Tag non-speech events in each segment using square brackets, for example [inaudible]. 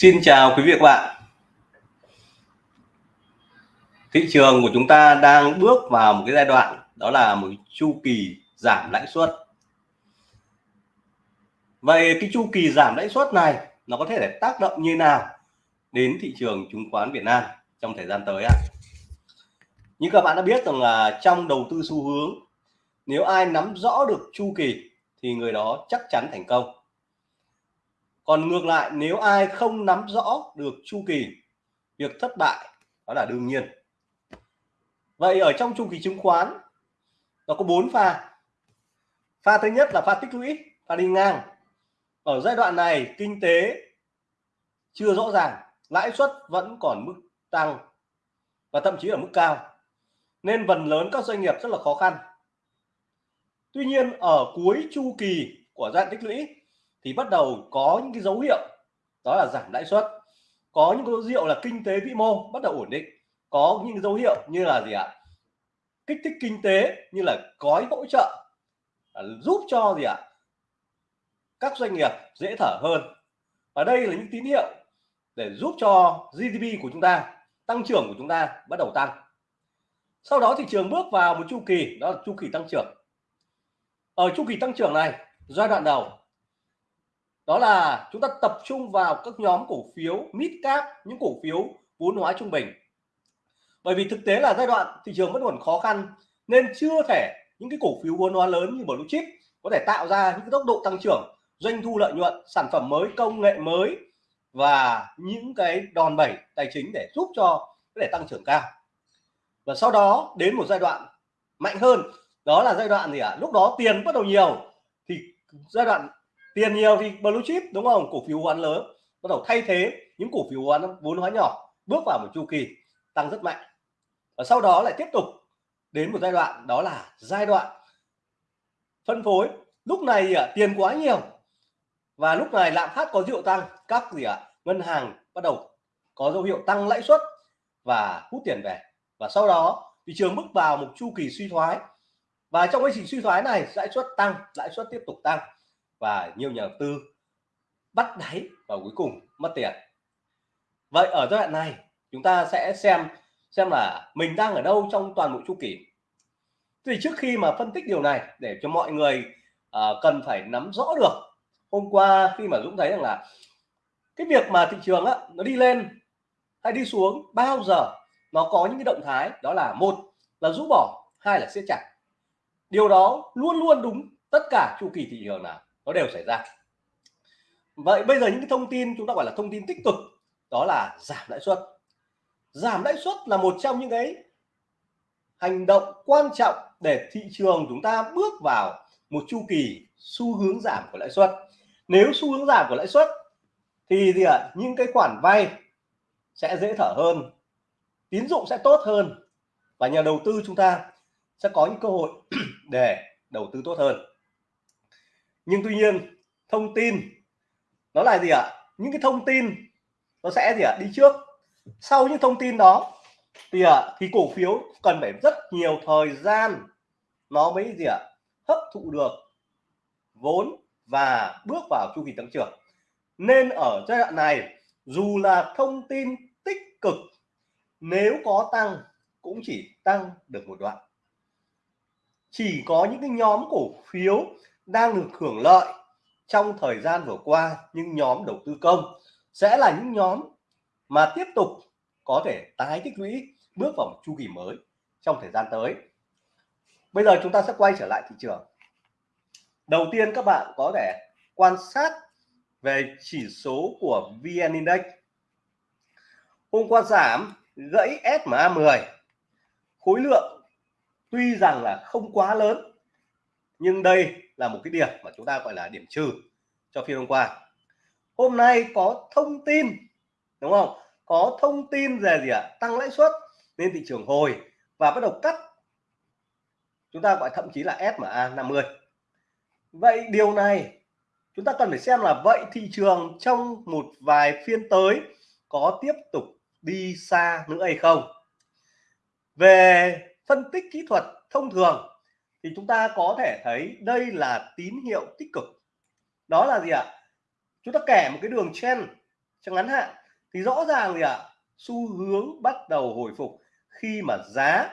Xin chào quý vị và các bạn. Thị trường của chúng ta đang bước vào một cái giai đoạn, đó là một chu kỳ giảm lãi suất. Vậy cái chu kỳ giảm lãi suất này, nó có thể để tác động như nào đến thị trường chứng khoán Việt Nam trong thời gian tới ạ? Như các bạn đã biết rằng là trong đầu tư xu hướng, nếu ai nắm rõ được chu kỳ thì người đó chắc chắn thành công còn ngược lại, nếu ai không nắm rõ được chu kỳ, việc thất bại, đó là đương nhiên. Vậy ở trong chu kỳ chứng khoán, nó có bốn pha. Pha thứ nhất là pha tích lũy, pha đi ngang. Ở giai đoạn này, kinh tế chưa rõ ràng, lãi suất vẫn còn mức tăng và thậm chí ở mức cao. Nên phần lớn các doanh nghiệp rất là khó khăn. Tuy nhiên, ở cuối chu kỳ của giai đoạn tích lũy thì bắt đầu có những cái dấu hiệu đó là giảm lãi suất. Có những dấu hiệu là kinh tế vĩ mô bắt đầu ổn định. Có những dấu hiệu như là gì ạ? Kích thích kinh tế như là gói hỗ trợ à, giúp cho gì ạ? Các doanh nghiệp dễ thở hơn. Và đây là những tín hiệu để giúp cho GDP của chúng ta tăng trưởng của chúng ta bắt đầu tăng. Sau đó thị trường bước vào một chu kỳ đó là chu kỳ tăng trưởng. Ở chu kỳ tăng trưởng này giai đoạn đầu đó là chúng ta tập trung vào các nhóm cổ phiếu, mid cap, những cổ phiếu vốn hóa trung bình bởi vì thực tế là giai đoạn thị trường vẫn còn khó khăn, nên chưa thể những cái cổ phiếu vốn hóa lớn như blue chip có thể tạo ra những cái tốc độ tăng trưởng, doanh thu lợi nhuận, sản phẩm mới, công nghệ mới và những cái đòn bẩy tài chính để giúp cho có thể tăng trưởng cao và sau đó đến một giai đoạn mạnh hơn, đó là giai đoạn gì ạ à? lúc đó tiền bắt đầu nhiều, thì giai đoạn tiền nhiều thì blue chip đúng không? Cổ phiếu hoán lớn. Bắt đầu thay thế những cổ phiếu hoán vốn hóa nhỏ bước vào một chu kỳ tăng rất mạnh. Và sau đó lại tiếp tục đến một giai đoạn đó là giai đoạn phân phối. Lúc này à, tiền quá nhiều. Và lúc này lạm phát có rượu tăng các gì ạ? À, ngân hàng bắt đầu có dấu hiệu tăng lãi suất và hút tiền về. Và sau đó thị trường bước vào một chu kỳ suy thoái. Và trong quá trình suy thoái này lãi suất tăng lãi suất tiếp tục tăng và nhiều nhà đầu tư bắt đáy và cuối cùng mất tiền. Vậy ở giai đoạn này chúng ta sẽ xem xem là mình đang ở đâu trong toàn bộ chu kỳ. Thì trước khi mà phân tích điều này để cho mọi người uh, cần phải nắm rõ được hôm qua khi mà Dũng thấy rằng là cái việc mà thị trường á, nó đi lên hay đi xuống bao giờ nó có những cái động thái đó là một là rũ bỏ hai là siết chặt. Điều đó luôn luôn đúng tất cả chu kỳ thị trường nào nó đều xảy ra. Vậy bây giờ những cái thông tin chúng ta gọi là thông tin tích cực đó là giảm lãi suất. Giảm lãi suất là một trong những cái hành động quan trọng để thị trường chúng ta bước vào một chu kỳ xu hướng giảm của lãi suất. Nếu xu hướng giảm của lãi suất thì gì ạ à, những cái khoản vay sẽ dễ thở hơn tín dụng sẽ tốt hơn và nhà đầu tư chúng ta sẽ có những cơ hội [clears throat] để đầu tư tốt hơn nhưng tuy nhiên, thông tin, nó là gì ạ? Những cái thông tin, nó sẽ gì ạ? Đi trước. Sau những thông tin đó, thì ạ, thì cổ phiếu cần phải rất nhiều thời gian nó mới gì ạ? Hấp thụ được vốn và bước vào chu kỳ tăng trưởng. Nên ở giai đoạn này, dù là thông tin tích cực, nếu có tăng cũng chỉ tăng được một đoạn. Chỉ có những cái nhóm cổ phiếu đang được hưởng lợi trong thời gian vừa qua nhưng nhóm đầu tư công sẽ là những nhóm mà tiếp tục có thể tái tích lũy, bước vào một chu kỳ mới trong thời gian tới. Bây giờ chúng ta sẽ quay trở lại thị trường. Đầu tiên các bạn có thể quan sát về chỉ số của VN Index. Hôm qua giảm gãy SMA 10 khối lượng tuy rằng là không quá lớn, nhưng đây là một cái điểm mà chúng ta gọi là điểm trừ cho phiên hôm qua. Hôm nay có thông tin, đúng không? Có thông tin về gì ạ? À? tăng lãi suất nên thị trường hồi và bắt đầu cắt. Chúng ta gọi thậm chí là SMA 50 vậy điều này chúng ta cần phải xem là vậy thị trường trong một vài phiên tới có tiếp tục đi xa nữa hay không? Về phân tích kỹ thuật thông thường thì chúng ta có thể thấy đây là tín hiệu tích cực. Đó là gì ạ? Chúng ta kẻ một cái đường chen trong ngắn hạn. Thì rõ ràng gì ạ? À, xu hướng bắt đầu hồi phục khi mà giá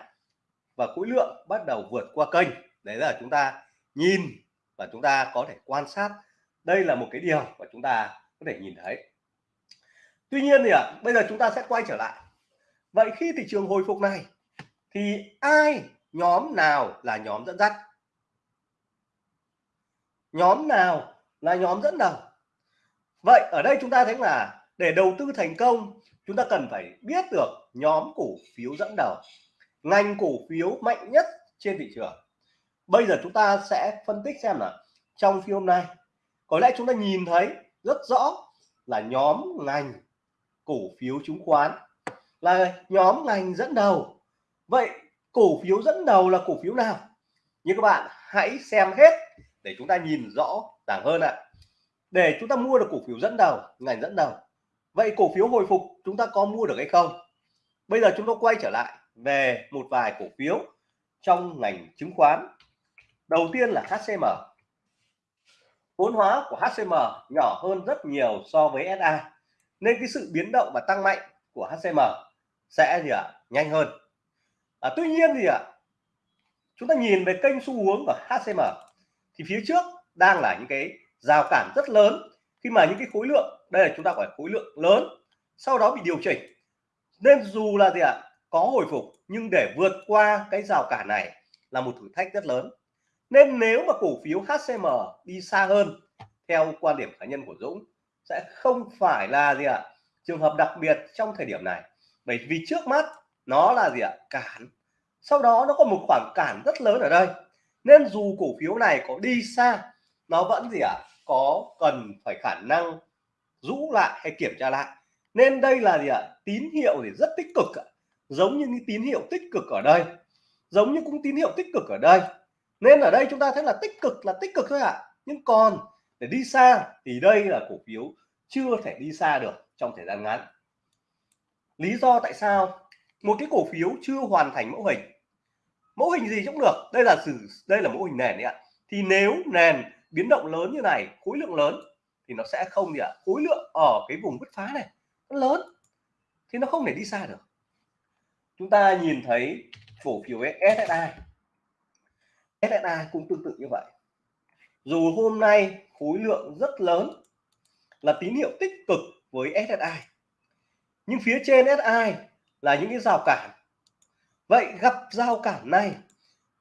và khối lượng bắt đầu vượt qua kênh. Đấy là chúng ta nhìn và chúng ta có thể quan sát. Đây là một cái điều mà chúng ta có thể nhìn thấy. Tuy nhiên thì ạ à, bây giờ chúng ta sẽ quay trở lại. Vậy khi thị trường hồi phục này thì ai nhóm nào là nhóm dẫn dắt? Nhóm nào là nhóm dẫn đầu? Vậy ở đây chúng ta thấy là để đầu tư thành công, chúng ta cần phải biết được nhóm cổ phiếu dẫn đầu, ngành cổ phiếu mạnh nhất trên thị trường. Bây giờ chúng ta sẽ phân tích xem là trong phiên hôm nay, có lẽ chúng ta nhìn thấy rất rõ là nhóm ngành cổ phiếu chứng khoán là nhóm ngành dẫn đầu. Vậy cổ phiếu dẫn đầu là cổ phiếu nào? Như các bạn hãy xem hết để chúng ta nhìn rõ ràng hơn ạ. Để chúng ta mua được cổ phiếu dẫn đầu ngành dẫn đầu. Vậy cổ phiếu hồi phục chúng ta có mua được hay không? Bây giờ chúng ta quay trở lại về một vài cổ phiếu trong ngành chứng khoán. Đầu tiên là HCM vốn hóa của HCM nhỏ hơn rất nhiều so với SA nên cái sự biến động và tăng mạnh của HCM sẽ gì ạ? À, nhanh hơn à, tuy nhiên thì ạ à, chúng ta nhìn về kênh xu hướng của HCM thì phía trước đang là những cái rào cản rất lớn. Khi mà những cái khối lượng đây là chúng ta gọi khối lượng lớn sau đó bị điều chỉnh. Nên dù là gì ạ à, có hồi phục nhưng để vượt qua cái rào cản này là một thử thách rất lớn. Nên nếu mà cổ phiếu HCM đi xa hơn theo quan điểm cá nhân của Dũng sẽ không phải là gì ạ à, trường hợp đặc biệt trong thời điểm này. Bởi vì trước mắt nó là gì ạ? Cản. Sau đó nó có một khoảng cản rất lớn ở đây. Nên dù cổ phiếu này có đi xa nó vẫn gì ạ? À, có cần phải khả năng rũ lại hay kiểm tra lại. Nên đây là gì ạ? À, tín hiệu thì rất tích cực giống như những tín hiệu tích cực ở đây. Giống như cũng tín hiệu tích cực ở đây. Nên ở đây chúng ta thấy là tích cực là tích cực thôi ạ. À. nhưng còn để đi xa thì đây là cổ phiếu chưa thể đi xa được trong thời gian ngắn. Lý do tại sao một cái cổ phiếu chưa hoàn thành mẫu hình. Mẫu hình gì cũng được, đây là sử, đây là mẫu hình nền đấy ạ. Thì nếu nền biến động lớn như này, khối lượng lớn, thì nó sẽ không gì ạ, khối lượng ở cái vùng bứt phá này, nó lớn, thì nó không thể đi xa được. Chúng ta nhìn thấy cổ phiếu SSI SSI cũng tương tự như vậy. Dù hôm nay khối lượng rất lớn, là tín hiệu tích cực với SSI nhưng phía trên SI là những cái rào cản. Vậy gặp rào cản này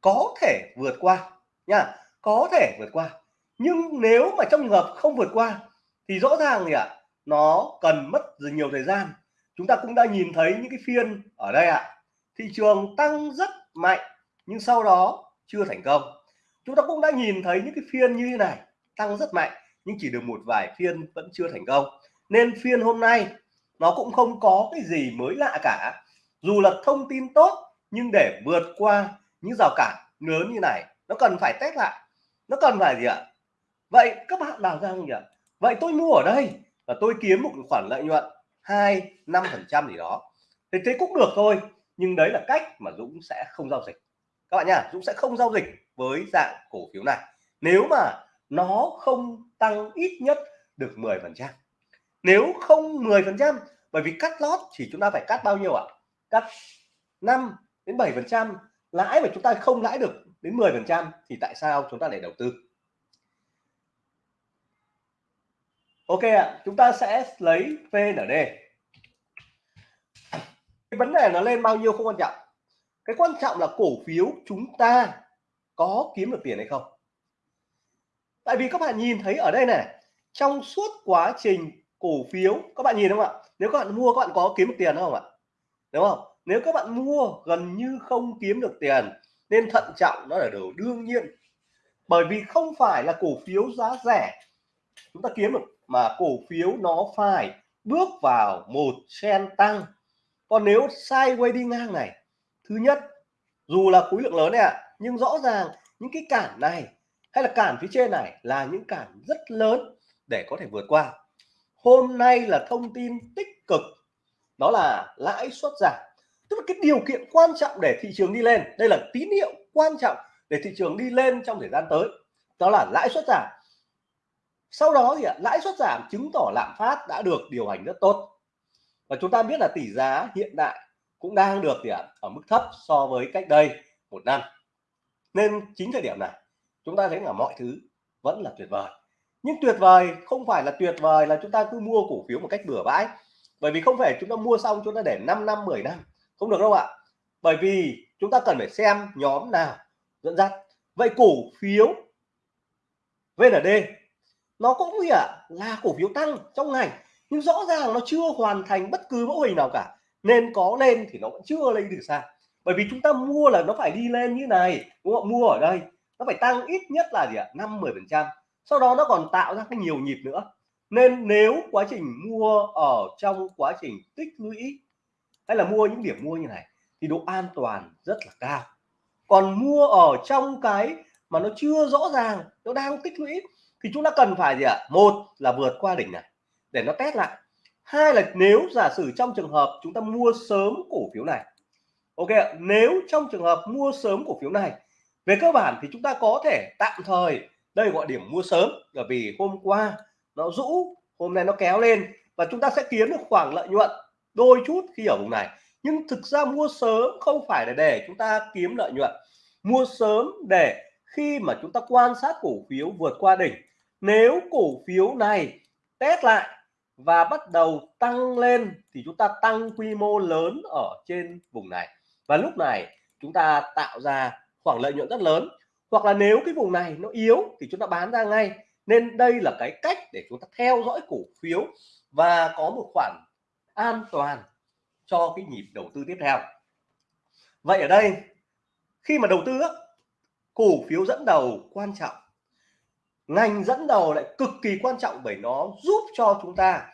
có thể vượt qua nha, có thể vượt qua. Nhưng nếu mà trong trường hợp không vượt qua thì rõ ràng gì ạ, nó cần mất nhiều thời gian. Chúng ta cũng đã nhìn thấy những cái phiên ở đây ạ. Thị trường tăng rất mạnh nhưng sau đó chưa thành công. Chúng ta cũng đã nhìn thấy những cái phiên như thế này, tăng rất mạnh nhưng chỉ được một vài phiên vẫn chưa thành công. Nên phiên hôm nay nó cũng không có cái gì mới lạ cả. Dù là thông tin tốt, nhưng để vượt qua những rào cản lớn như này, nó cần phải test lại. Nó cần phải gì ạ? Vậy các bạn làm ra không nhỉ? Vậy tôi mua ở đây và tôi kiếm một khoản lợi nhuận hai, năm phần trăm gì đó. Thì thế cũng được thôi, nhưng đấy là cách mà Dũng sẽ không giao dịch. Các bạn nhá, Dũng sẽ không giao dịch với dạng cổ phiếu này. Nếu mà nó không tăng ít nhất được 10 phần trăm nếu không 10 phần trăm, bởi vì cắt lót thì chúng ta phải cắt bao nhiêu ạ? Cắt 5 đến 7 phần trăm, lãi mà chúng ta không lãi được đến 10 phần trăm thì tại sao chúng ta lại đầu tư? Ok ạ, chúng ta sẽ lấy VND cái vấn đề nó lên bao nhiêu không quan trọng. Cái quan trọng là cổ phiếu chúng ta có kiếm được tiền hay không. Tại vì các bạn nhìn thấy ở đây này, trong suốt quá trình cổ phiếu. Các bạn nhìn không ạ? Nếu các bạn mua các bạn có kiếm được tiền không ạ? Đúng không? Nếu các bạn mua gần như không kiếm được tiền nên thận trọng nó là điều đương nhiên. Bởi vì không phải là cổ phiếu giá rẻ chúng ta kiếm được mà cổ phiếu nó phải bước vào một sen tăng. Còn nếu sideways đi ngang này thứ nhất dù là khối lượng lớn này ạ à, nhưng rõ ràng những cái cản này hay là cản phía trên này là những cản rất lớn để có thể vượt qua hôm nay là thông tin tích cực, đó là lãi suất giảm. Tức là cái điều kiện quan trọng để thị trường đi lên, đây là tín hiệu quan trọng để thị trường đi lên trong thời gian tới, đó là lãi suất giảm. Sau đó thì lãi suất giảm chứng tỏ lạm phát đã được điều hành rất tốt. Và chúng ta biết là tỷ giá hiện tại cũng đang được thì ở mức thấp so với cách đây một năm. Nên chính thời điểm này, chúng ta thấy là mọi thứ vẫn là tuyệt vời nhưng tuyệt vời, không phải là tuyệt vời là chúng ta cứ mua cổ phiếu một cách bừa bãi. Bởi vì không phải chúng ta mua xong chúng ta để 5 năm 10 năm. Không được đâu ạ. Bởi vì chúng ta cần phải xem nhóm nào dẫn dắt. Vậy cổ phiếu VND nó cũng gì ạ? Là cổ phiếu tăng trong ngày nhưng rõ ràng nó chưa hoàn thành bất cứ mẫu hình nào cả. Nên có lên thì nó vẫn chưa lên được xa. Bởi vì chúng ta mua là nó phải đi lên như này, đúng không mua ở đây, nó phải tăng ít nhất là gì ạ? Năm, mười phần trăm sau đó nó còn tạo ra cái nhiều nhịp nữa. Nên nếu quá trình mua ở trong quá trình tích lũy, hay là mua những điểm mua như này, thì độ an toàn rất là cao. Còn mua ở trong cái mà nó chưa rõ ràng, nó đang tích lũy, thì chúng ta cần phải gì ạ? Một là vượt qua đỉnh này, để nó test lại. Hai là nếu giả sử trong trường hợp chúng ta mua sớm cổ phiếu này, ok nếu trong trường hợp mua sớm cổ phiếu này, về cơ bản thì chúng ta có thể tạm thời đây gọi điểm mua sớm bởi vì hôm qua nó rũ, hôm nay nó kéo lên và chúng ta sẽ kiếm được khoảng lợi nhuận đôi chút khi ở vùng này. Nhưng thực ra mua sớm không phải là để chúng ta kiếm lợi nhuận. Mua sớm để khi mà chúng ta quan sát cổ phiếu vượt qua đỉnh. Nếu cổ phiếu này test lại và bắt đầu tăng lên thì chúng ta tăng quy mô lớn ở trên vùng này. Và lúc này chúng ta tạo ra khoảng lợi nhuận rất lớn hoặc là nếu cái vùng này nó yếu thì chúng ta bán ra ngay. Nên đây là cái cách để chúng ta theo dõi cổ phiếu và có một khoản an toàn cho cái nhịp đầu tư tiếp theo. Vậy ở đây, khi mà đầu tư cổ phiếu dẫn đầu quan trọng. Ngành dẫn đầu lại cực kỳ quan trọng bởi nó giúp cho chúng ta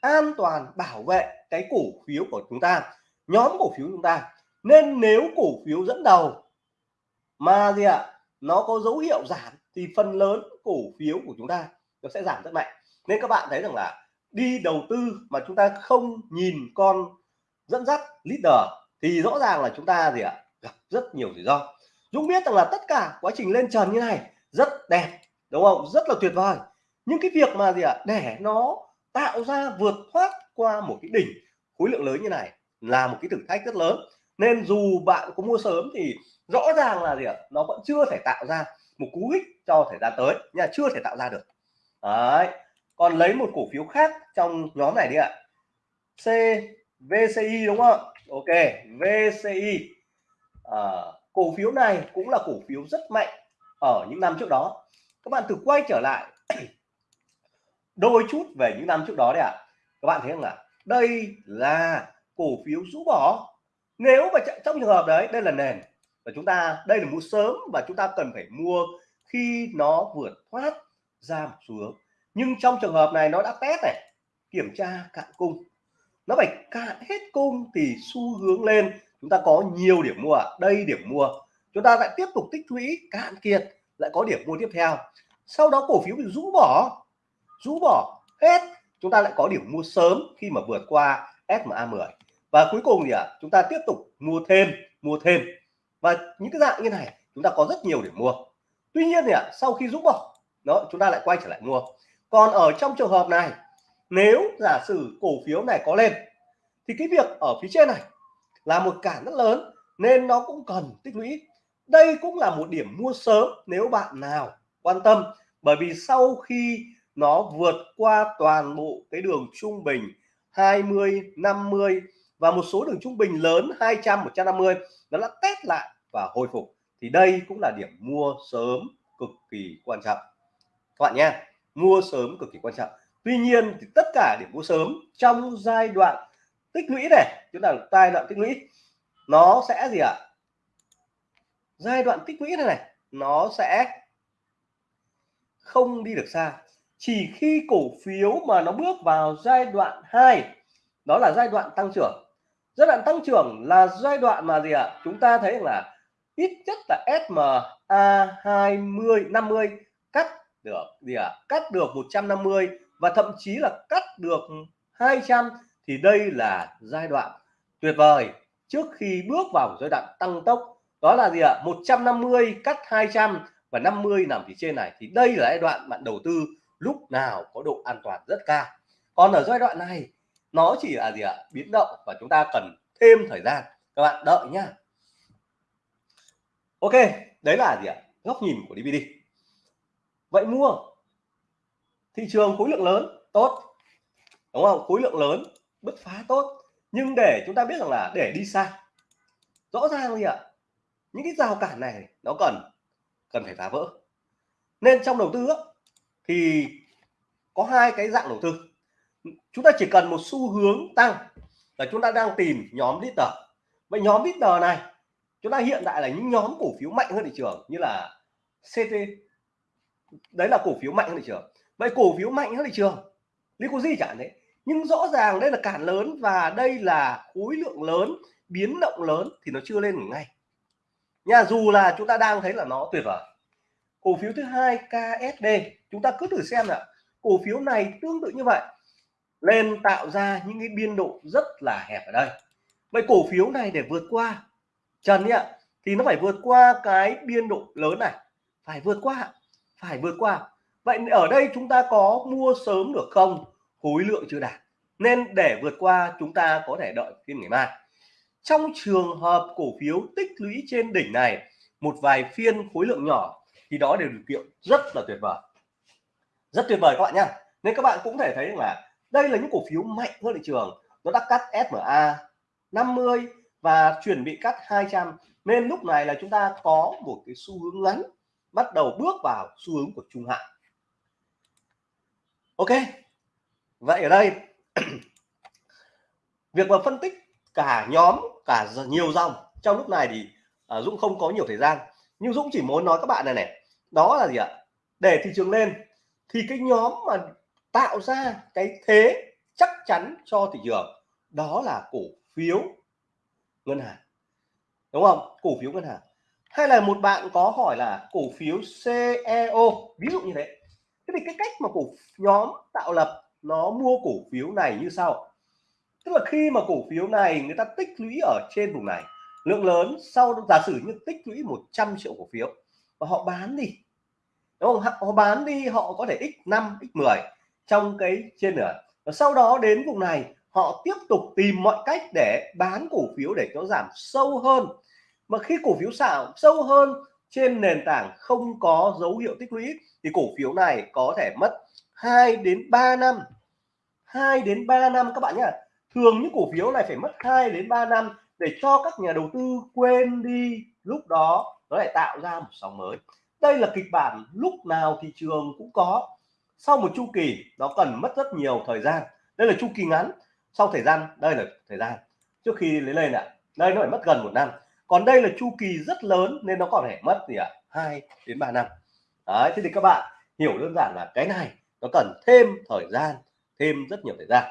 an toàn bảo vệ cái cổ phiếu của chúng ta, nhóm cổ phiếu chúng ta. Nên nếu cổ phiếu dẫn đầu mà gì ạ? Nó có dấu hiệu giảm thì phần lớn cổ phiếu của chúng ta nó sẽ giảm rất mạnh. Nên các bạn thấy rằng là đi đầu tư mà chúng ta không nhìn con dẫn dắt leader thì rõ ràng là chúng ta gì ạ? Gặp rất nhiều rủi ro. Dũng biết rằng là tất cả quá trình lên trần như này rất đẹp, đúng không? Rất là tuyệt vời. Nhưng cái việc mà gì ạ? Để nó tạo ra vượt thoát qua một cái đỉnh khối lượng lớn như này là một cái thử thách rất lớn nên dù bạn có mua sớm thì rõ ràng là gì ạ? Nó vẫn chưa thể tạo ra một cú hích cho thời gian tới nha chưa thể tạo ra được. Đấy. Còn lấy một cổ phiếu khác trong nhóm này đi ạ. C VCI đúng không? Ok VCI à, cổ phiếu này cũng là cổ phiếu rất mạnh ở những năm trước đó. Các bạn thử quay trở lại [clears throat] đôi chút về những năm trước đó đấy ạ. À. các bạn thấy không ạ? Đây là cổ phiếu rũ bỏ nếu mà trong trường hợp đấy, đây là nền và chúng ta, đây là mua sớm và chúng ta cần phải mua khi nó vượt thoát ra một xu hướng. Nhưng trong trường hợp này nó đã test này, kiểm tra cạn cung. Nó phải cạn hết cung thì xu hướng lên, chúng ta có nhiều điểm mua. Đây điểm mua. Chúng ta lại tiếp tục tích lũy, cạn kiệt, lại có điểm mua tiếp theo. Sau đó cổ phiếu bị rũ bỏ rũ bỏ hết, chúng ta lại có điểm mua sớm khi mà vượt qua SMA 10 và cuối cùng thì à, chúng ta tiếp tục mua thêm mua thêm. Và những cái dạng như này chúng ta có rất nhiều để mua. Tuy nhiên thì à, sau khi rũ bỏ đó chúng ta lại quay trở lại mua. Còn ở trong trường hợp này nếu giả sử cổ phiếu này có lên thì cái việc ở phía trên này là một cản rất lớn nên nó cũng cần tích lũy. Đây cũng là một điểm mua sớm nếu bạn nào quan tâm bởi vì sau khi nó vượt qua toàn bộ cái đường trung bình 20 50 và một số đường trung bình lớn 200 150 nó đã test lại và hồi phục. Thì đây cũng là điểm mua sớm cực kỳ quan trọng. Các bạn nhé, mua sớm cực kỳ quan trọng. Tuy nhiên thì tất cả điểm mua sớm trong giai đoạn tích lũy này, chúng ta giai đoạn tích lũy, nó sẽ gì ạ? Giai đoạn tích lũy này này, nó sẽ không đi được xa. Chỉ khi cổ phiếu mà nó bước vào giai đoạn 2 đó là giai đoạn tăng trưởng giai đoạn tăng trưởng là giai đoạn mà gì ạ à? chúng ta thấy là ít nhất là SMA 20 50 cắt được gì ạ à? cắt được 150 và thậm chí là cắt được 200 thì đây là giai đoạn tuyệt vời trước khi bước vào giai đoạn tăng tốc, đó là gì ạ à? 150 cắt 200 và 50 nằm phía trên này thì đây là giai đoạn bạn đầu tư lúc nào có độ an toàn rất cao còn ở giai đoạn này nó chỉ là gì ạ? Biến động và chúng ta cần thêm thời gian. Các bạn đợi nhá. Ok, đấy là gì ạ? Góc nhìn của DVD vậy mua. Thị trường khối lượng lớn, tốt. Đúng không? Khối lượng lớn, bứt phá tốt. Nhưng để chúng ta biết rằng là để đi xa rõ ràng gì ạ. Những cái rào cản này, nó cần cần phải phá vỡ. Nên trong đầu tư thì có hai cái dạng đầu tư chúng ta chỉ cần một xu hướng tăng là chúng ta đang tìm nhóm leader. Vậy nhóm leader này, chúng ta hiện tại là những nhóm cổ phiếu mạnh hơn thị trường như là CT đấy là cổ phiếu mạnh hơn thị trường. Vậy cổ phiếu mạnh hơn thị trường gì chẳng thế. Nhưng rõ ràng đây là cản lớn và đây là khối lượng lớn, biến động lớn thì nó chưa lên ngay. Nhà dù là chúng ta đang thấy là nó tuyệt vời. Cổ phiếu thứ hai KSD chúng ta cứ thử xem là cổ phiếu này tương tự như vậy lên tạo ra những cái biên độ rất là hẹp ở đây. Vậy cổ phiếu này để vượt qua, trần ạ, thì nó phải vượt qua cái biên độ lớn này, phải vượt qua, phải vượt qua. Vậy ở đây chúng ta có mua sớm được không? Khối lượng chưa đạt, nên để vượt qua chúng ta có thể đợi phiên ngày mai. Trong trường hợp cổ phiếu tích lũy trên đỉnh này, một vài phiên khối lượng nhỏ, thì đó đều điều kiện rất là tuyệt vời. Rất tuyệt vời các bạn nhá. Nên các bạn cũng thể thấy là đây là những cổ phiếu mạnh hơn thị trường. Nó đã cắt SMA 50 và chuẩn bị cắt 200 nên lúc này là chúng ta có một cái xu hướng ngắn bắt đầu bước vào xu hướng của trung hạn. Ok vậy ở đây [clears throat] việc mà phân tích cả nhóm cả nhiều dòng trong lúc này thì à, Dũng không có nhiều thời gian. Nhưng Dũng chỉ muốn nói các bạn này này đó là gì ạ? Để thị trường lên thì cái nhóm mà tạo ra cái thế chắc chắn cho thị trường. Đó là cổ phiếu ngân hàng, đúng không? Cổ phiếu ngân hàng. Hay là một bạn có hỏi là cổ phiếu CEO ví dụ như thế. Thế thì cái cách mà cổ nhóm tạo lập nó mua cổ phiếu này như sau. Tức là khi mà cổ phiếu này người ta tích lũy ở trên vùng này, lượng lớn sau giả sử như tích lũy 100 triệu cổ phiếu, và họ bán đi, đúng không? Họ bán đi, họ có thể x5 x10 trong cái trên nữa và sau đó đến vùng này, họ tiếp tục tìm mọi cách để bán cổ phiếu để nó giảm sâu hơn. Mà khi cổ phiếu xạo sâu hơn trên nền tảng không có dấu hiệu tích lũy, thì cổ phiếu này có thể mất 2 đến 3 năm. 2 đến 3 năm, các bạn nhé thường những cổ phiếu này phải mất 2 đến 3 năm để cho các nhà đầu tư quên đi lúc đó, nó lại tạo ra một sóng mới. Đây là kịch bản lúc nào thị trường cũng có sau một chu kỳ nó cần mất rất nhiều thời gian. Đây là chu kỳ ngắn. Sau thời gian đây là thời gian. Trước khi lấy lên ạ đây nó phải mất gần một năm. Còn đây là chu kỳ rất lớn nên nó còn phải mất gì ạ? Hai đến 3 năm. Đấy thế thì các bạn hiểu đơn giản là cái này nó cần thêm thời gian thêm rất nhiều thời gian.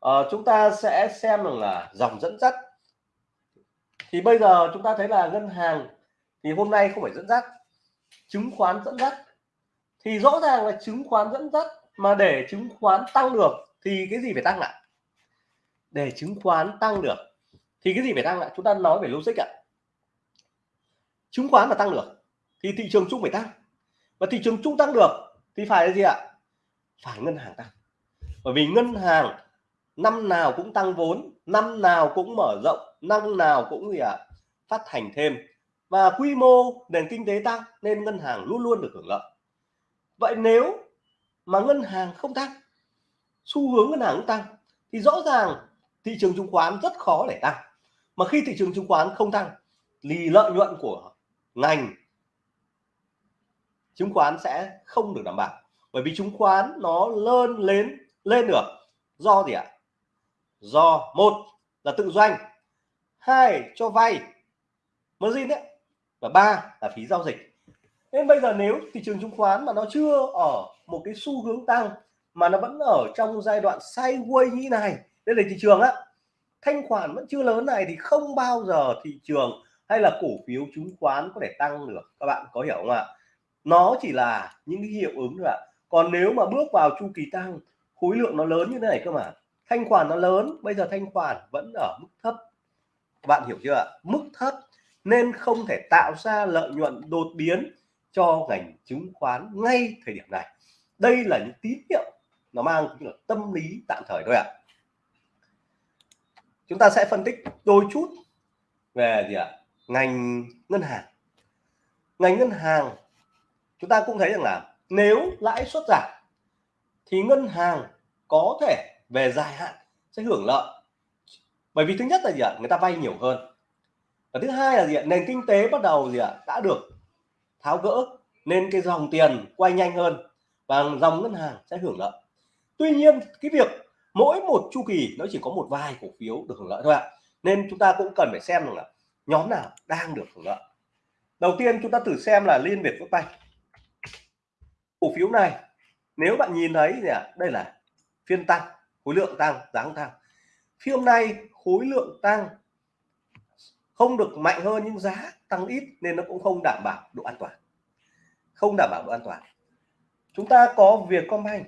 À, chúng ta sẽ xem rằng là dòng dẫn dắt. Thì bây giờ chúng ta thấy là ngân hàng thì hôm nay không phải dẫn dắt chứng khoán dẫn dắt thì rõ ràng là chứng khoán dẫn dắt, mà để chứng khoán tăng được thì cái gì phải tăng lại để chứng khoán tăng được thì cái gì phải tăng lại chúng ta nói về logic ạ. Chứng khoán mà tăng được thì thị trường chung phải tăng. Và thị trường chung tăng được thì phải là gì ạ? Phải ngân hàng tăng. Bởi vì ngân hàng năm nào cũng tăng vốn, năm nào cũng mở rộng, năm nào cũng gì ạ? Phát hành thêm. Và quy mô nền kinh tế tăng nên ngân hàng luôn luôn được hưởng lợi vậy nếu mà ngân hàng không tăng, xu hướng ngân hàng tăng, thì rõ ràng thị trường chứng khoán rất khó để tăng. Mà khi thị trường chứng khoán không tăng, thì lợi nhuận của ngành chứng khoán sẽ không được đảm bảo. Bởi vì chứng khoán nó lên lên lên được. Do gì ạ? Do, một là tự doanh, hai cho vay, margin đấy, và ba là phí giao dịch nên bây giờ nếu thị trường chứng khoán mà nó chưa ở một cái xu hướng tăng, mà nó vẫn ở trong giai đoạn sideways như này, đây là thị trường á, thanh khoản vẫn chưa lớn này thì không bao giờ thị trường hay là cổ phiếu chứng khoán có thể tăng được. Các bạn có hiểu không ạ? Nó chỉ là những cái hiệu ứng thôi ạ. Còn nếu mà bước vào chu kỳ tăng, khối lượng nó lớn như thế này cơ mà. Thanh khoản nó lớn, bây giờ thanh khoản vẫn ở mức thấp. Bạn hiểu chưa ạ? Mức thấp nên không thể tạo ra lợi nhuận đột biến cho ngành chứng khoán ngay thời điểm này. Đây là những tín hiệu nó mang là tâm lý tạm thời thôi ạ. À. chúng ta sẽ phân tích đôi chút về gì ạ? À? ngành ngân hàng. Ngành ngân hàng, chúng ta cũng thấy rằng là nếu lãi suất giảm thì ngân hàng có thể về dài hạn sẽ hưởng lợi. Bởi vì thứ nhất là gì ạ? Người ta vay nhiều hơn. Và thứ hai là gì ạ? Nền kinh tế bắt đầu gì ạ? Đã được tháo gỡ nên cái dòng tiền quay nhanh hơn và dòng ngân hàng sẽ hưởng lợi. Tuy nhiên cái việc mỗi một chu kỳ nó chỉ có một vài cổ phiếu được hưởng lợi thôi ạ. Nên chúng ta cũng cần phải xem rằng là nhóm nào đang được hưởng lợi. Đầu tiên chúng ta thử xem là liên việt Phước cổ phiếu này nếu bạn nhìn thấy thì à, đây là phiên tăng khối lượng tăng giá tăng. Phiên hôm nay khối lượng tăng không được mạnh hơn nhưng giá tăng ít nên nó cũng không đảm bảo độ an toàn. Không đảm bảo độ an toàn. Chúng ta có việc Vietcombank.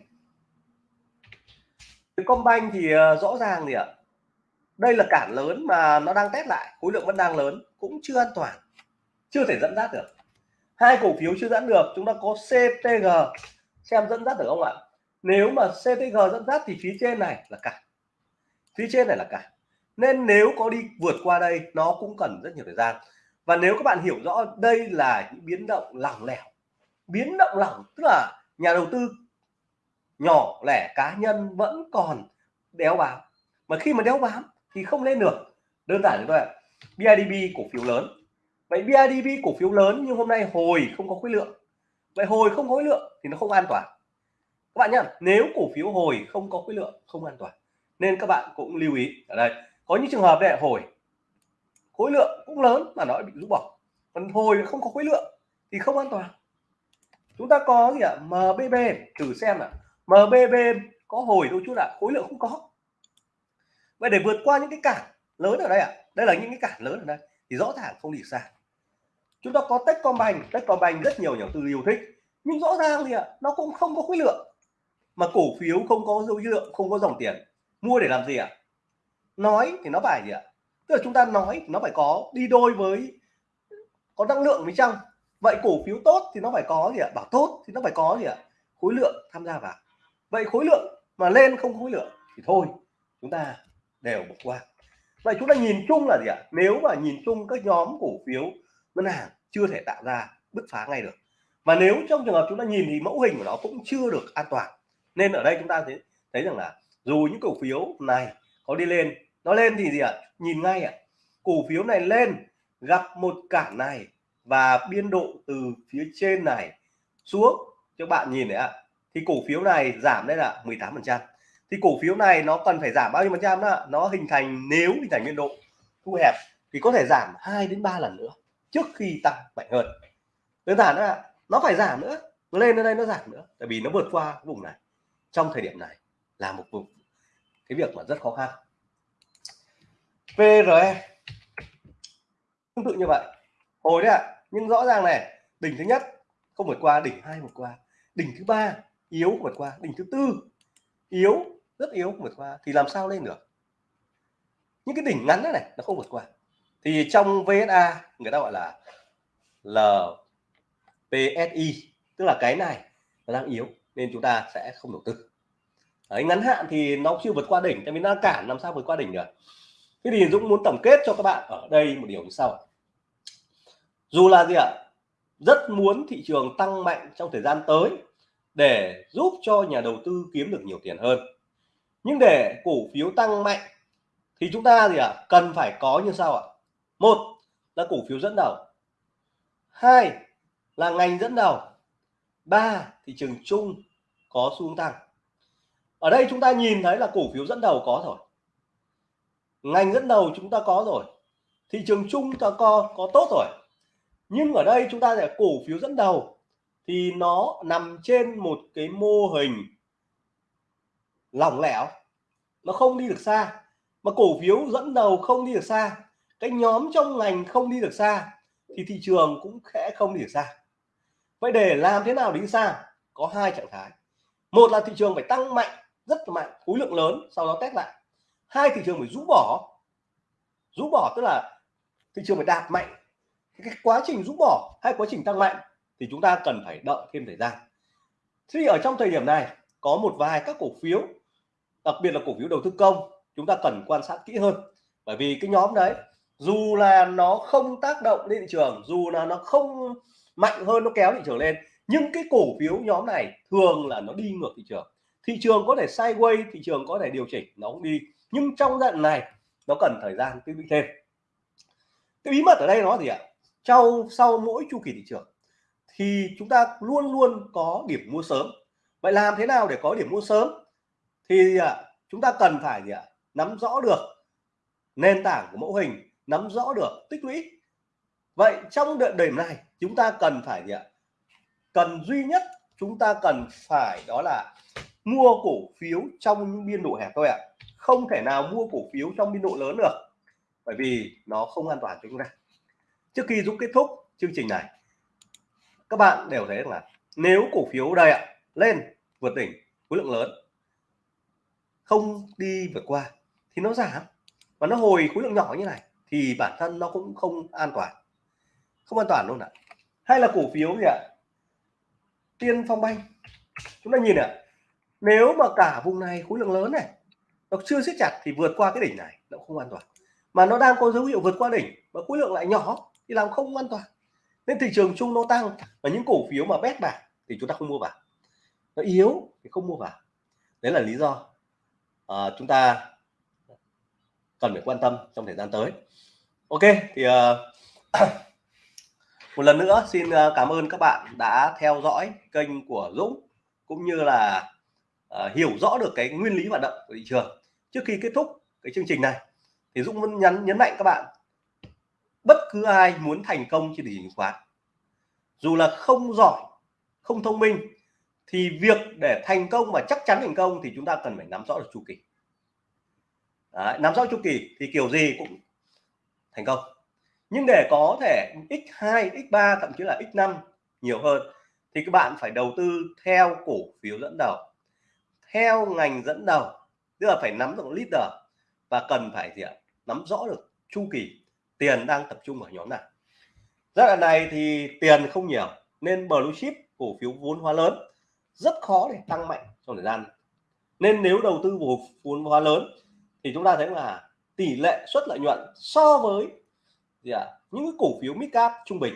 Vietcombank thì ờ, rõ ràng gì ạ? Đây là cản lớn mà nó đang test lại, khối lượng vẫn đang lớn, cũng chưa an toàn, chưa thể dẫn dắt được. Hai cổ phiếu chưa dẫn được, chúng ta có CTG xem dẫn dắt được không ạ? Nếu mà CTG dẫn dắt thì phía trên này là cản phía trên này là cản nên nếu có đi vượt qua đây, nó cũng cần rất nhiều thời gian. Và nếu các bạn hiểu rõ đây là những biến động lỏng lẻo, biến động lỏng tức là nhà đầu tư nhỏ lẻ, cá nhân vẫn còn đéo bám. Mà khi mà đéo bám thì không lên được. Đơn giản như vậy BIDB cổ phiếu lớn. Vậy BIDB cổ phiếu lớn nhưng hôm nay hồi không có khối lượng. Vậy hồi không có khối lượng thì nó không an toàn. Các bạn nhá, nếu cổ phiếu hồi không có khối lượng, không an toàn. Nên các bạn cũng lưu ý ở đây có những trường hợp này hồi. Khối lượng cũng lớn mà nó bị rũ bỏ. Còn hồi không có khối lượng thì không an toàn. Chúng ta có gì ạ? MBB thử xem ạ. MBB có hồi đôi chút ạ, khối lượng không có. Vậy để vượt qua những cái cản lớn ở đây ạ. Đây là những cái cản lớn ở đây. Thì rõ ràng không đi xa. Chúng ta có Techcombank. Techcombank rất nhiều nhà tư yêu thích. Nhưng rõ ràng thì ạ, nó cũng không có khối lượng. Mà cổ phiếu không có dấu lượng không có dòng tiền. Mua để làm gì ạ? Nói thì nó phải gì ạ? Tức là chúng ta nói nó phải có đi đôi với, có năng lượng bên trong vậy cổ phiếu tốt thì nó phải có gì ạ? Bảo tốt thì nó phải có gì ạ? Khối lượng tham gia vào. Vậy khối lượng mà lên không khối lượng thì thôi, chúng ta đều bỏ qua. Vậy chúng ta nhìn chung là gì ạ? Nếu mà nhìn chung các nhóm cổ phiếu ngân hàng chưa thể tạo ra bứt phá ngay được. Và nếu trong trường hợp chúng ta nhìn thì mẫu hình của nó cũng chưa được an toàn. Nên ở đây chúng ta thấy thấy rằng là dù những cổ phiếu này có đi lên nó lên thì gì ạ? Nhìn ngay ạ. Cổ phiếu này lên, gặp một cản này và biên độ từ phía trên này xuống. Cho bạn nhìn đấy ạ. Thì cổ phiếu này giảm đây là 18 phần trăm. Thì cổ phiếu này nó cần phải giảm bao nhiêu phần trăm đó nó hình thành, nếu hình thành biên độ thu hẹp thì có thể giảm 2 đến 3 lần nữa, trước khi tăng mạnh hơn. Đơn giản là nó phải giảm nữa. Nó lên đến đây nó giảm nữa. Tại vì nó vượt qua vùng này. Trong thời điểm này là một vùng. Cái việc mà rất khó khăn. VRE tương tự như vậy. Hồi đấy ạ à, nhưng rõ ràng này đỉnh thứ nhất không vượt qua đỉnh hai vượt qua. Đỉnh thứ ba yếu vượt qua đỉnh thứ tư yếu rất yếu vượt qua thì làm sao lên được? Những cái đỉnh ngắn này, này nó không vượt qua. Thì trong VSA người ta gọi là LPSI tức là cái này nó đang yếu nên chúng ta sẽ không đầu tư. Đấy, ngắn hạn thì nó chưa vượt qua đỉnh tại vì nó cản làm sao vượt qua đỉnh được? Thế thì Dũng muốn tổng kết cho các bạn ở đây một điều như sau dù là gì ạ? Rất muốn thị trường tăng mạnh trong thời gian tới để giúp cho nhà đầu tư kiếm được nhiều tiền hơn. Nhưng để cổ phiếu tăng mạnh thì chúng ta gì ạ? Cần phải có như sau ạ. Một là cổ phiếu dẫn đầu. Hai là ngành dẫn đầu. Ba, thị trường chung có xu hướng tăng. Ở đây chúng ta nhìn thấy là cổ phiếu dẫn đầu có rồi ngành dẫn đầu chúng ta có rồi, thị trường chung ta có có tốt rồi. Nhưng ở đây chúng ta sẽ cổ phiếu dẫn đầu, thì nó nằm trên một cái mô hình lỏng lẻo. Nó không đi được xa. Mà cổ phiếu dẫn đầu không đi được xa, cái nhóm trong ngành không đi được xa, thì thị trường cũng sẽ không đi được xa. Vậy để làm thế nào đi xa? Có hai trạng thái. Một là thị trường phải tăng mạnh, rất mạnh, khối lượng lớn, sau đó test lại hai thị trường phải rũ bỏ. Rũ bỏ tức là thị trường phải đạt mạnh. Cái quá trình rũ bỏ hay quá trình tăng mạnh thì chúng ta cần phải đợi thêm thời gian. Thì ở trong thời điểm này, có một vài các cổ phiếu, đặc biệt là cổ phiếu đầu tư công, chúng ta cần quan sát kỹ hơn. Bởi vì cái nhóm đấy, dù là nó không tác động lên thị trường, dù là nó không mạnh hơn, nó kéo thị trường lên, nhưng cái cổ phiếu nhóm này thường là nó đi ngược thị trường. Thị trường có thể sideways, thị trường có thể điều chỉnh, nó cũng đi nhưng trong giai đoạn này, nó cần thời gian tích lũy thêm. Cái bí mật ở đây nó gì ạ? Sau sau mỗi chu kỳ thị trường, thì chúng ta luôn luôn có điểm mua sớm. Vậy làm thế nào để có điểm mua sớm? Thì à, chúng ta cần phải gì ạ? Nắm rõ được nền tảng của mẫu hình, nắm rõ được tích lũy. Vậy trong đợt điểm này, chúng ta cần phải gì ạ? Cần duy nhất chúng ta cần phải đó là mua cổ phiếu trong những biên độ hẹp thôi ạ không thể nào mua cổ phiếu trong biên độ lớn được, bởi vì nó không an toàn cho chúng ta. Trước khi Dũng kết thúc chương trình này, các bạn đều thấy là nếu cổ phiếu đây ạ, lên, vượt đỉnh, khối lượng lớn, không đi vượt qua, thì nó giảm. Và nó hồi khối lượng nhỏ như này, thì bản thân nó cũng không an toàn. Không an toàn luôn ạ. Hay là cổ phiếu gì ạ? Tiên phong banh. Chúng ta nhìn ạ, nếu mà cả vùng này khối lượng lớn này nó chưa siết chặt thì vượt qua cái đỉnh này nó không an toàn. Mà nó đang có dấu hiệu vượt qua đỉnh và khối lượng lại nhỏ thì làm không an toàn. Nên thị trường chung nó tăng và những cổ phiếu mà bét bạc thì chúng ta không mua vào. Nó yếu thì không mua vào. Đấy là lý do à, chúng ta cần phải quan tâm trong thời gian tới. Ok thì uh, [coughs] một lần nữa xin à, cảm ơn các bạn đã theo dõi kênh của Dũng cũng như là uh, hiểu rõ được cái nguyên lý hoạt động của thị trường. Trước khi kết thúc cái chương trình này thì Dũng muốn nhấn nhấn mạnh các bạn bất cứ ai muốn thành công trên thị trường chứng khoán dù là không giỏi không thông minh thì việc để thành công và chắc chắn thành công thì chúng ta cần phải nắm rõ được chu kỳ. Đấy, nắm rõ chu kỳ thì kiểu gì cũng thành công. Nhưng để có thể x2 x3 thậm chí là x5 nhiều hơn thì các bạn phải đầu tư theo cổ phiếu dẫn đầu theo ngành dẫn đầu tức là phải nắm được leader và cần phải gì ạ? Nắm rõ được chu kỳ tiền đang tập trung ở nhóm nào. Giai đoạn này thì tiền không nhiều nên blue chip cổ phiếu vốn hóa lớn rất khó để tăng mạnh trong thời gian. Nên nếu đầu tư vào vốn hóa lớn thì chúng ta thấy là tỷ lệ suất lợi nhuận so với gì ạ? À, những cái cổ phiếu mid cap trung bình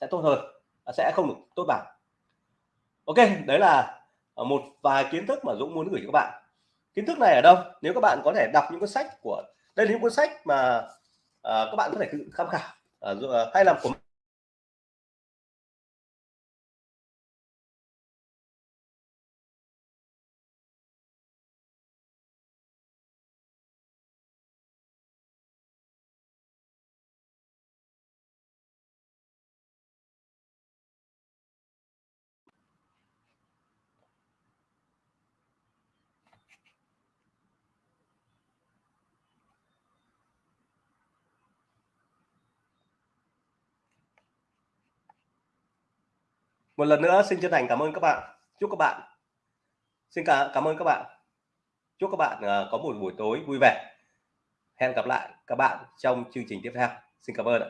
sẽ tốt hơn à, sẽ không được tốt bằng. Ok đấy là Ờ, một vài kiến thức mà Dũng muốn gửi cho các bạn. Kiến thức này ở đâu? Nếu các bạn có thể đọc những cuốn sách của đây là những cuốn sách mà uh, các bạn có thể tự tham khảo uh, hay làm của một lần nữa xin chân thành cảm ơn các bạn. Chúc các bạn xin cả cảm ơn các bạn. Chúc các bạn uh, có một buổi tối vui vẻ. Hẹn gặp lại các bạn trong chương trình tiếp theo. Xin cảm ơn ạ.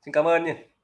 Xin cảm ơn nhé